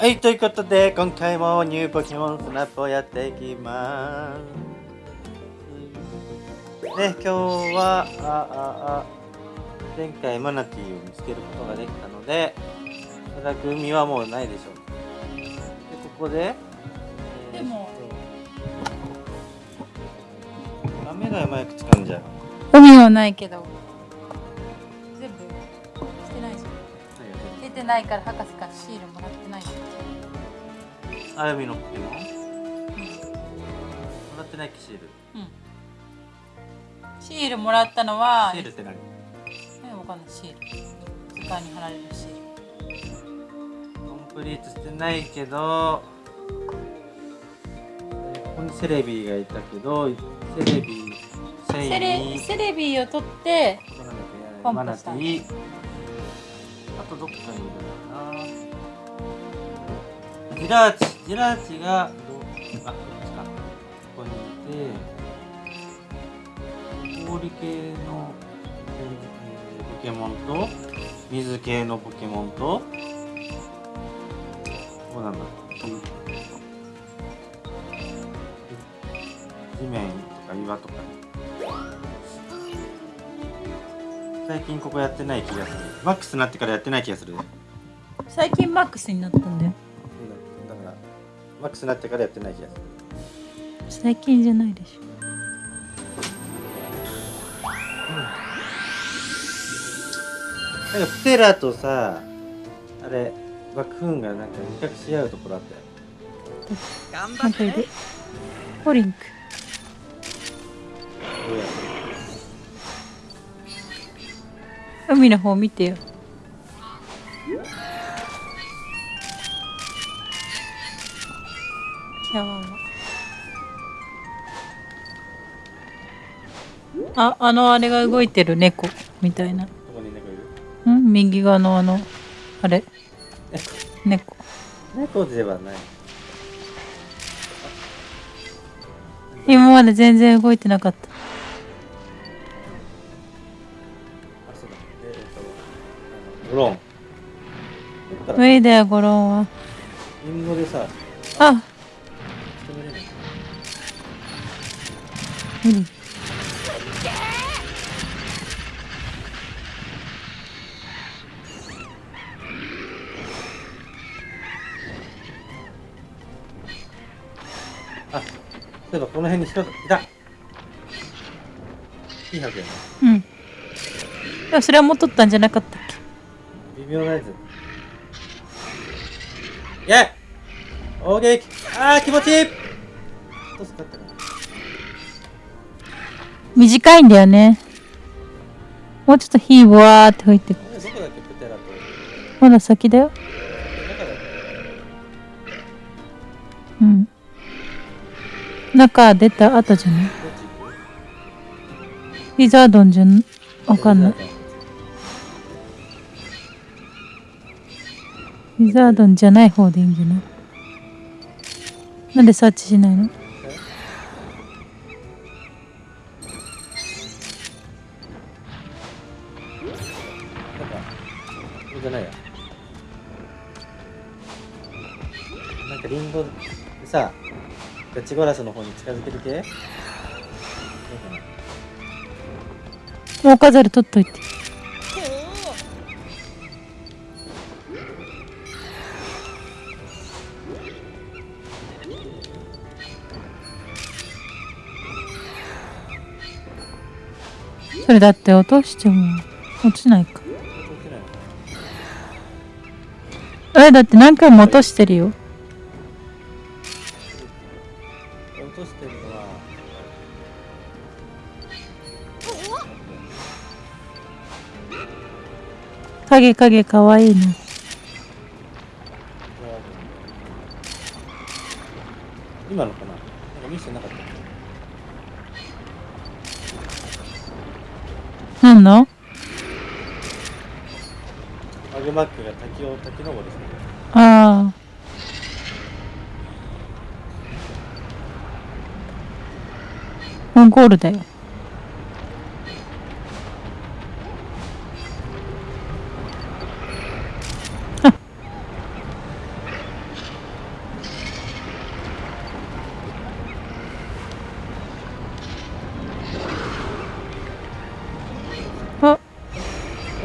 はい、ということで、今回もニューポケモンスナップをやっていきます。ね、今日は、あ、あ、あ、前回マナティーを見つけることができたので、おそらく海はもうないでしょう。で、ここで、えー、でも、雨がマイク使うんじゃん。海はないけど、てないから博士からシールもらってない。あやみのポケモン、うん、もらってないっけシール、うん、シールもらったのはシールって何？えわかんない。シール。図鑑に貼られるシール。コンプリートしてないけどここにセレビーがいたけどセレビーセレセレビーを取ってコンプしたあとどっかにいるかなジラーチジラーチがどあこっちかここにいて氷系の、えー、ポケモンと水系のポケモンとどうなんだろう。地面とか岩とか。最近ここやってない気がする。マックスになってからやってない気がする。最近マックスになったんだよ。マックスになってからやってない気がする。最近じゃないでしょ。なんかプテラとさあれ爆風がなんか比較し合うところあったよ。頑張ってポリンク海の方見てよやばあ、あのあれが動いてる猫みたいな。うん？右側のあの、あれ？猫。猫ではない。今まで全然動いてなかった。ロン。無理だよ、ゴロンは。リンゴでさ。あ無理あ、そういえばこの辺に人がいた。いいはずやうん。それはもう取ったんじゃなかった微妙なやつ。イェイあー気持ちいい。どうすかったかな。短いんだよね。もうちょっと火わーって吹いてく。まだ先だよ。うん。中出た後じゃない？リザードンじゃん、わかんない。リザードンじゃない方でいいんじゃない？なんでサーチしないの？じゃないや。なんかリンゴでさガチゴラスの方に近づける系もう飾る取っといてそれだって落としても落ちないか。えだって何回も落としてるよ。落としてるのは。影影かわいいな今バックが滝を滝登りしてる。ああもうゴールだよ。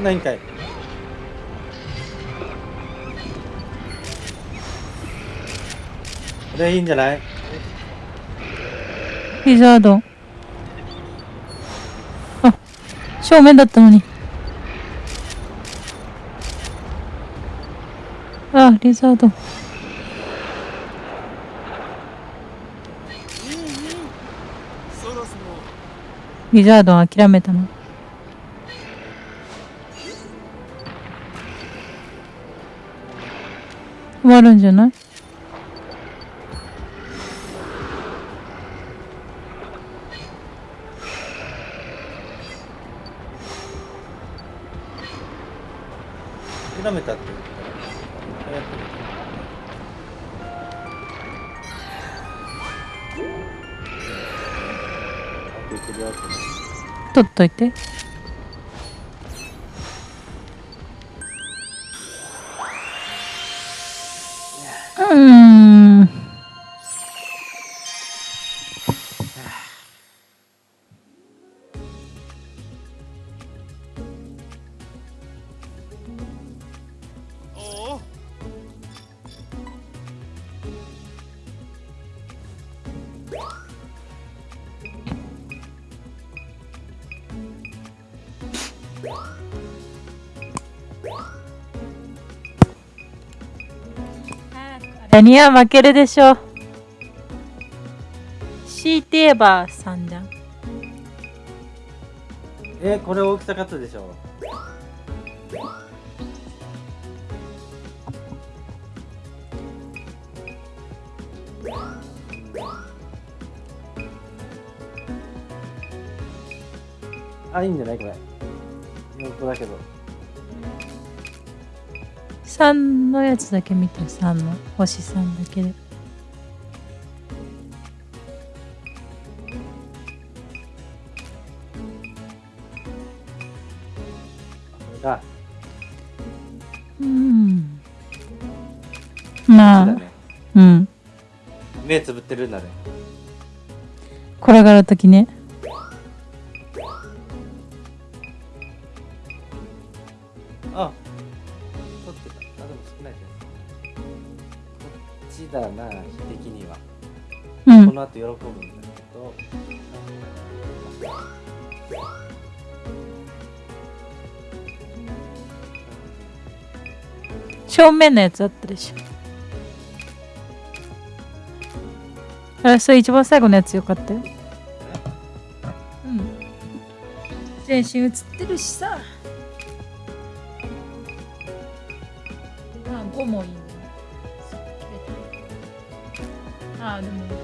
何回？これいいんじゃない？リザードあ正面だったのに。あリザードリザードン諦めたの。終わるんじゃない？取っといて。には負けるでしょう。強いて言えば3じゃんえこれ大きさ勝つでしょあいいんじゃないこれ。横だけど。3のやつだけ見て3の星3だけで。うん。こまあうん。目つぶってるんだね。転がるときね正面のやつあったでしょ。あそれ一番最後のやつよかったよ。うん。全身映ってるしさ。あ5もいいね。あでも、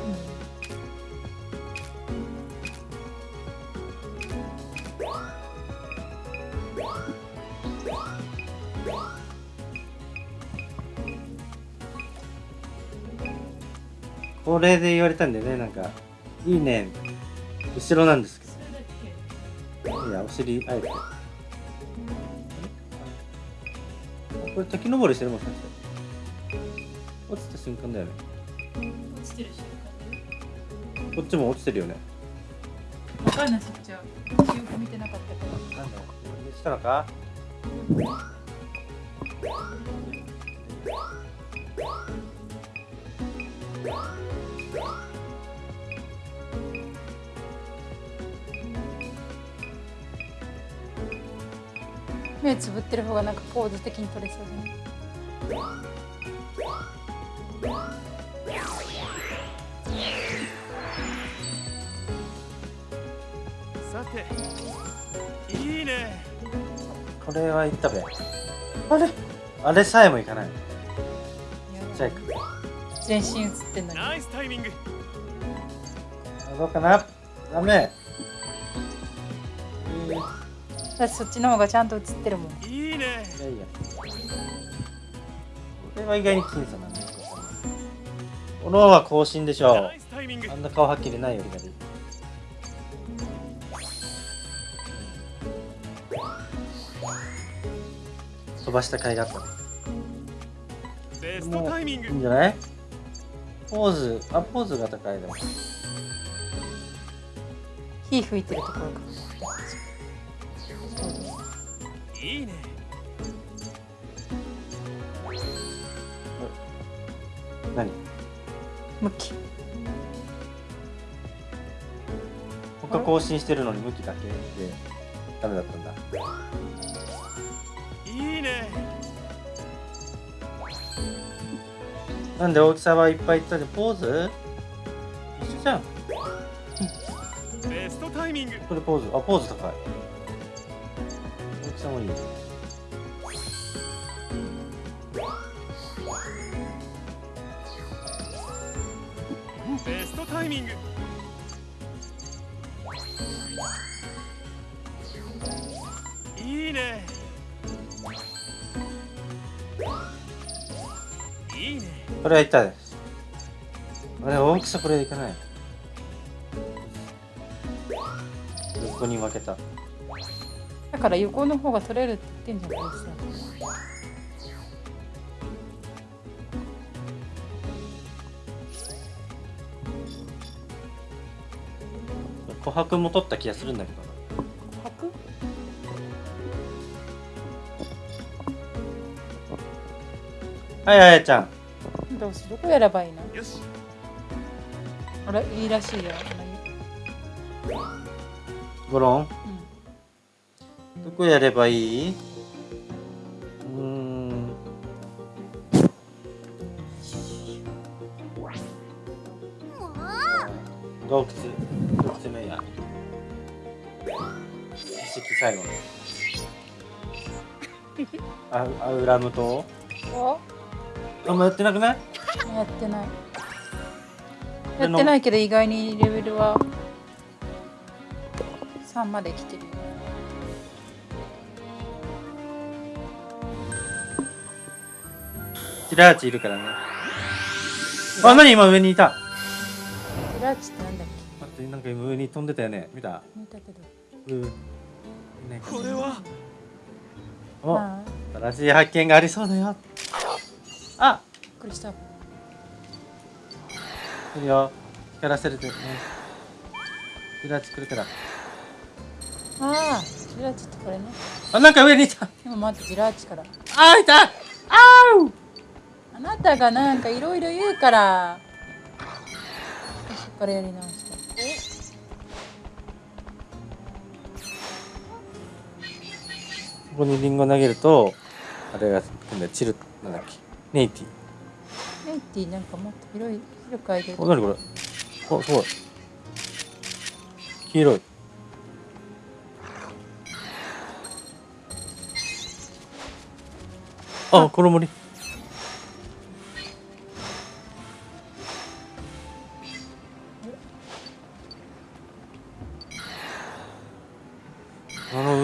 うんこれで言われたんでねなんか。いいね。後ろなんですけど。いやお尻あえて。あこれ滝登りしてるもんさっき。落ちた瞬間だよね。落ちてるしこっちも落ちてるよね。分かんない。そっちはよく見てなかったからなんだよしたのか？目つぶってる方がなんかポーズ的に取れそうだねさていいね。これはいったべ。あれ？あれさえもいかない。じゃあ行く。全身映ってんのに。ナイスタイミング。あどうかな？ダメ。えーだってそっちの方がちゃんと映ってるもん。いいね。いやいや。これは意外に僅差なんだこのは更新でしょナイスタイミング。あんな顔はっきりないよりがいい。飛ばした甲斐があった。ねベストタイミング。いいんじゃない？ポーズあポーズが高いでも。火吹いてるところかいいね。何？向き。他更新してるのに向きだけ？でダメだったんだ。いいね。なんで大きさはいっぱいいったでポーズ？一緒じゃん。ベストタイミング。これポーズ。あポーズ高い大きさもいいベストタイミング。いいね。いいね。これはい。ったですあれ大きさこれいかない？横に負けただから横の方が取れるって言ってんじゃんこれさ琥珀も取った気がするんだけどな。白はいあやちゃん。どうしどこやればいいの？よし。あれ？いいらしいよ。ゴロン？うんどこやればいい？うーん。洞窟。洞窟目や遺跡最後。の あアウラム島ああんまやってなくない？やってない。やってないけど意外にレベルは3まで来てるよティラーチいるからね。あ何？今上にいた。テラッチってなんだっ待ってなんか今上に飛んでたよね。見た？け見たけど。うんね。これは？おああ新しい発見がありそうだよ。あびっくりした来るよ。光らせるとね。ティラーチ来るから。ああジラッチってこれね。あなんか上にいた。でも待ってジラッチから。あーいた。あーあなたがなんかいろいろ言うからそっからやり直したここにリンゴ投げるとあれが今度はチルなんだっけ？ネイティメイティなんかもっと広い広く空いてる。お何これ？おすごい。黄色い。あこの森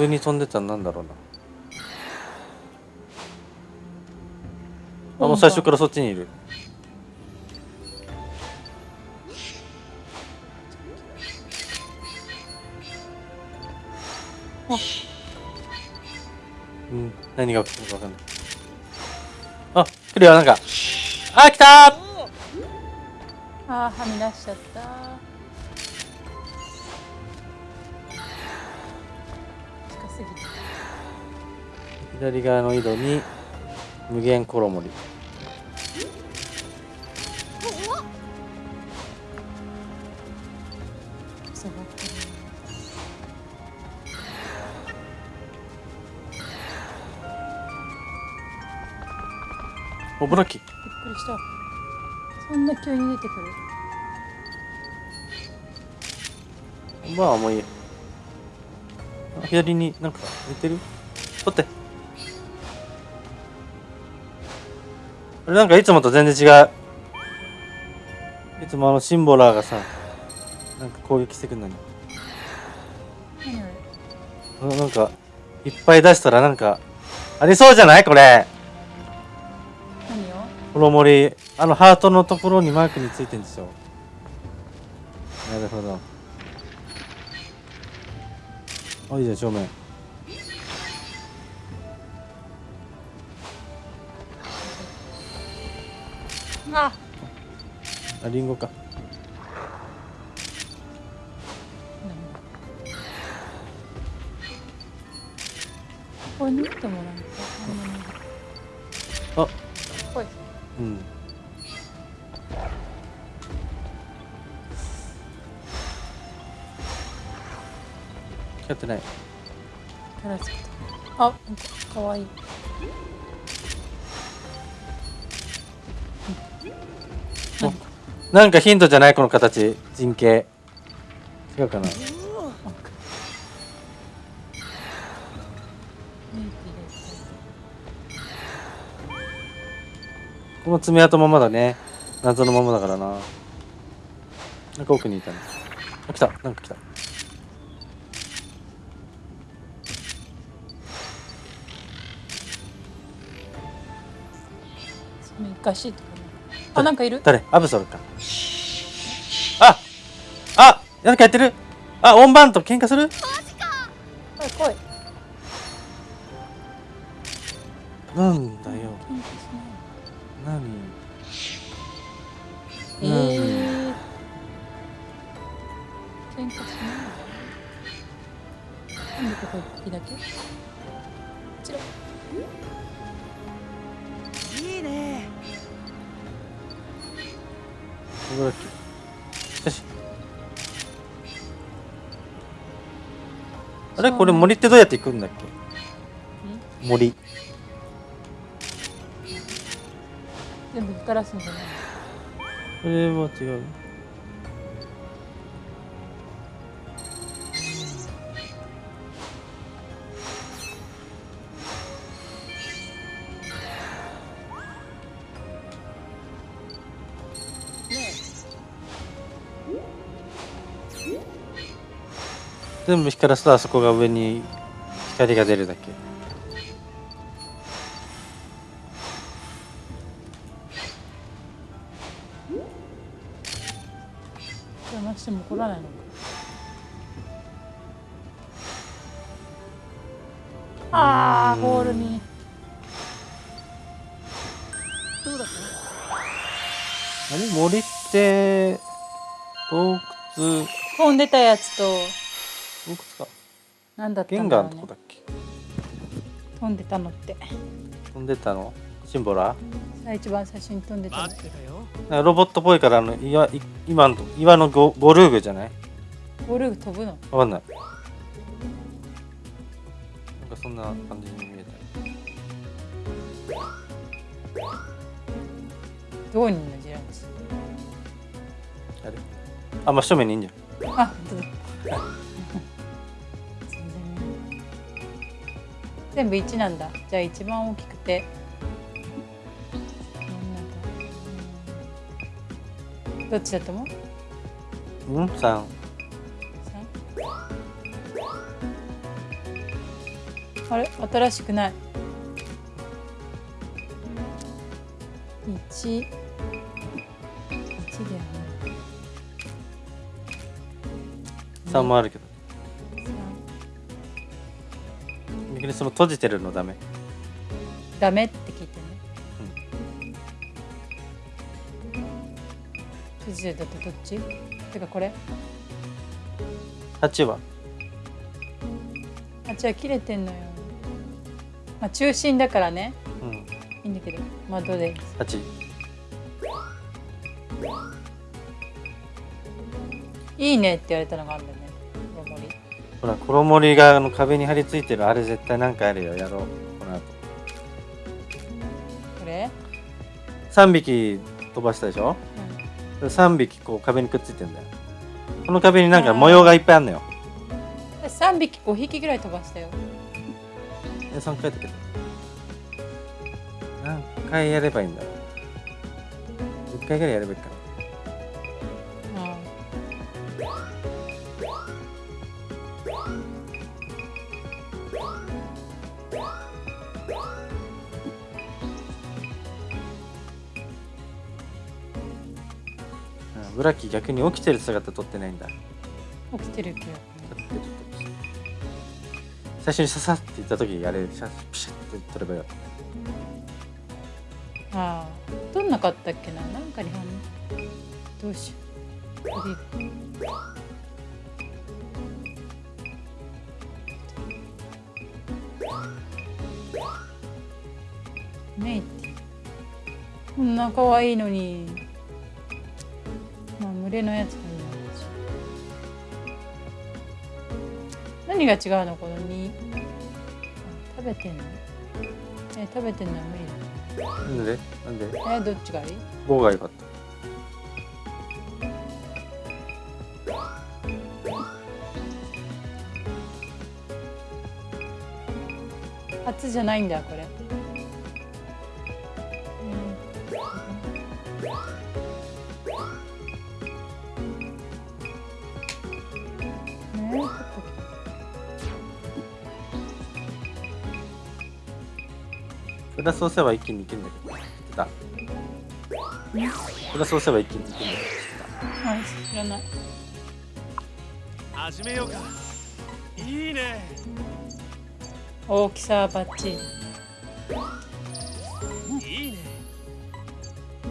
上に飛んでたのなんだろうな。あもう最初からそっちにいる。うん。何が起きたのかわかんない。あ来るよなんか。あ来たー。ああはみ出しちゃったすぎて。左側の井戸に無限コロモリ。おブラッキーびっくりした。そんな急に出てくる。まあもういい左になんか似てる？取って。あれなんかいつもと全然違う。いつもあのシンボラーがさなんか攻撃してくんのに。なんかいっぱい出したらなんかありそうじゃない？これ。何を？コロモリあのハートのところにマークについてんですよなるほどあいいじゃん正面。あ。あリンゴか。これ縫ってもらうか。あ。うんやってない。キャラつけたあかかわいい。おなんかヒントじゃないこの形。人形。違うかな。この爪痕ままだね。謎のままだからな。なんか奥にいたのあ来た。なんか来たそのかしいとこあなんかいる？誰？アブソルか。ああなんかやってる？あオンバンと喧嘩する？来い来い。なんここだっけよし。あれ？これ森ってどうやって行くんだっけ？森。全部光らすんじゃないこれは違う全部光らすとあそこが上に光が出るだけ。邪魔しても怒らないのかあーボールに。どうだったあれ森って洞窟。飛んでたやつと洞窟か。何だったゲンんだろうね。ガーのとこだっけ？飛んでたのって。飛んでたの？シンボラ？さあ一番最初に飛んでたの。ロボットっぽいからあの岩い今の岩のゴゴルーグじゃない？ボール飛ぶの？わかんない。なんかそんな感じに見えどこにいんのジラムスたあれ？あ真正面にいいんじゃん。あ本当だ全部1なんだ。じゃあ一番大きくて。う？んどっちだと思う？うん？三あれ？新しくない。一。一だよね三もあるけどにその閉じてるのダメ。ダメって聞いてね。閉じてるだとどっち？てかこれ？八は？あじゃあ切れてんのよ。まあ中心だからね。うん。いいんだけど。まあどうで八。いいねって言われたのがあるんだよねほら衣りがあの壁に張り付いてるあれ絶対なんかあるよやろうこの後。これ、三匹飛ばしたでしょ？うん。三匹こう壁にくっついてんだよ。この壁になんか模様がいっぱいあんのよ。3匹5匹ぐらい飛ばしたよ。え3回だけど。何回やればいいんだろう？10回ぐらいやればいいかなラッキー逆に起きてる姿撮ってないんだ。起きてるけど最初にささって言った時あれシャピシャって撮ればよかっああ。どんなかったっけな？なんかに反応どうしよう。メイティ。こんな可愛いのに。まあ群れのやつ何が違うの？この2あ食べてんの？え食べてんのは無理なんで？なんで？だえどっちがいい？5が良かった。初じゃないんだこれ。プラス押せば一気にいけるんだけど言ってたプラス押せば一気にいけるんだけど。言ってはい知らない。始めようか。いいね。大きさはバッチリ。いいね。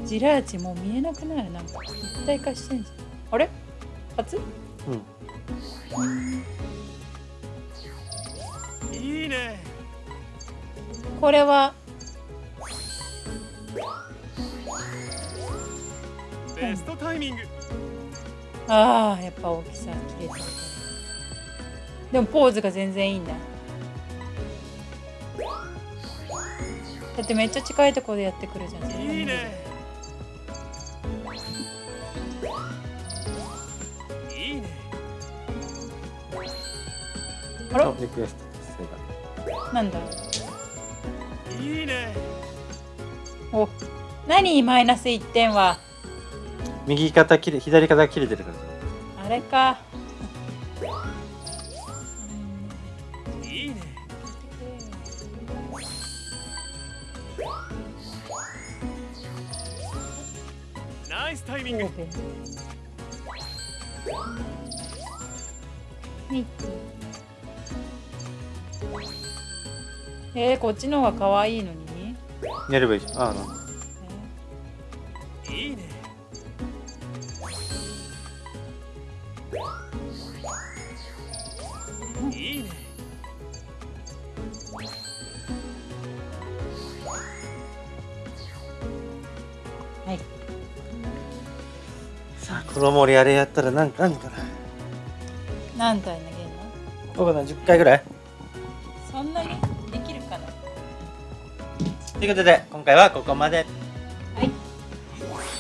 ジラーチもう見えなくなる。なんか一体化してんじゃん。あれ？初？たうんいいね。これは？ベストタイミング。ああやっぱ大きさ切れてるでもポーズが全然いいんだだってめっちゃ近いところでやってくるじゃんいいねあら？リクエスト達成だなんだ？いいね。お何マイナス1点は？右肩切れ左肩切れてるから。あれか。いいね。ナイスタイミング。ミッキーえー、こっちの方が可愛いのに、やればいいじゃんああ。なんだいいね。いいね。はい。さあこの森あれやったらなんかあんのかな？何体投げるの？僕な10回ぐらいということで今回はここまで。